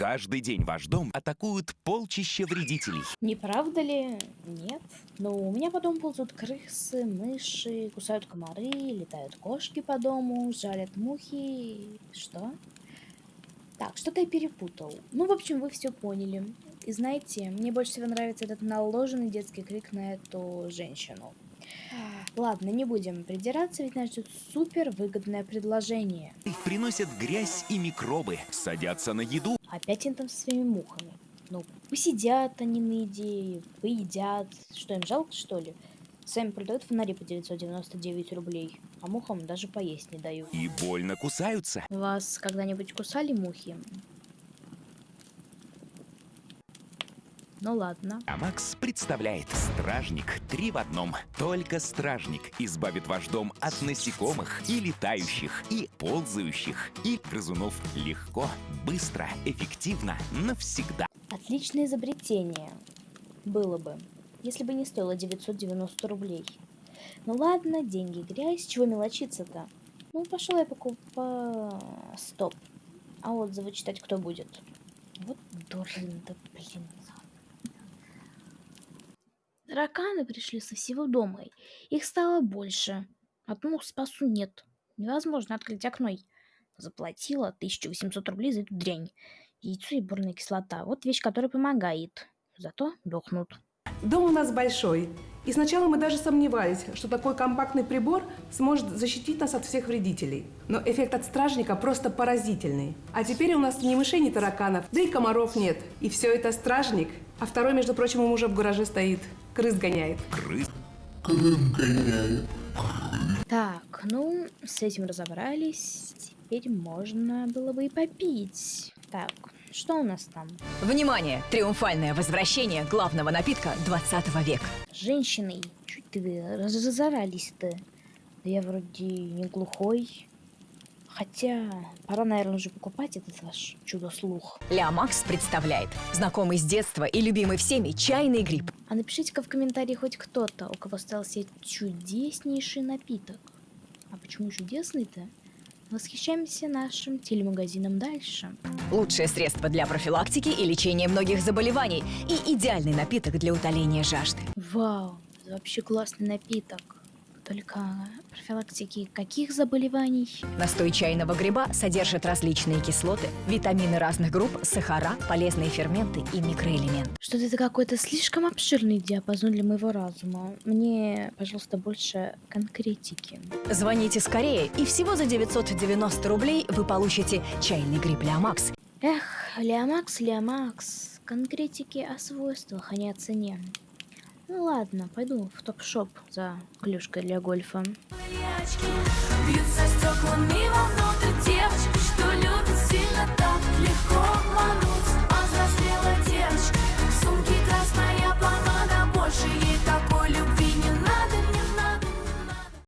Каждый день ваш дом атакуют полчища вредителей. Не правда ли? Нет. Но у меня по дому ползут крысы, мыши, кусают комары, летают кошки по дому, жалят мухи. Что? Так, что-то я перепутал. Ну, в общем, вы все поняли. И знаете, мне больше всего нравится этот наложенный детский крик на эту женщину. Ладно, не будем придираться, ведь нас ждет супер выгодное предложение. Приносят грязь и микробы, садятся на еду. Опять они там со своими мухами. Ну, посидят они на идее, поедят. Что, им жалко, что ли? Сами продают фонари по 999 рублей, а мухам даже поесть не дают. И больно кусаются. Вас когда-нибудь кусали мухи? Ну ладно. А Макс представляет Стражник три в одном. Только Стражник избавит ваш дом от насекомых и летающих, и ползающих, и грызунов легко, быстро, эффективно, навсегда. Отличное изобретение. Было бы, если бы не стоило 990 рублей. Ну ладно, деньги грязь, чего мелочиться-то? Ну, пошел я покупать... Стоп. А отзывы читать кто будет? Вот дурын, да блин. Тараканы пришли со всего дома. Их стало больше. От мух спасу нет. Невозможно открыть окно. Заплатила 1800 рублей за эту дрянь. Яйцо и бурная кислота. Вот вещь, которая помогает. Зато дохнут. Дом у нас большой. И сначала мы даже сомневались, что такой компактный прибор сможет защитить нас от всех вредителей. Но эффект от стражника просто поразительный. А теперь у нас ни мышей, ни тараканов, да и комаров нет. И все это стражник. А второй, между прочим, у мужа в гараже стоит. Крыс гоняет. Крыс. Так, ну, с этим разобрались. Теперь можно было бы и попить. Так, что у нас там? Внимание! Триумфальное возвращение главного напитка 20 века. Женщины, чуть вы разорались-то? Да я вроде не глухой. Хотя, пора, наверное, уже покупать этот ваш чудо-слух. Ля Макс представляет знакомый с детства и любимый всеми чайный гриб. А напишите-ка в комментарии хоть кто-то, у кого остался чудеснейший напиток. А почему чудесный-то? Восхищаемся нашим телемагазином дальше. Лучшее средство для профилактики и лечения многих заболеваний и идеальный напиток для утоления жажды. Вау, это вообще классный напиток. Только профилактики каких заболеваний? Настой чайного гриба содержит различные кислоты, витамины разных групп, сахара, полезные ферменты и микроэлементы. Что-то это какой-то слишком обширный диапазон для моего разума. Мне, пожалуйста, больше конкретики. Звоните скорее, и всего за 990 рублей вы получите чайный гриб Леомакс. Эх, Леомакс, Леомакс. Конкретики о свойствах, а не о цене. Ну ладно, пойду в топ-шоп за клюшкой для гольфа. Очки.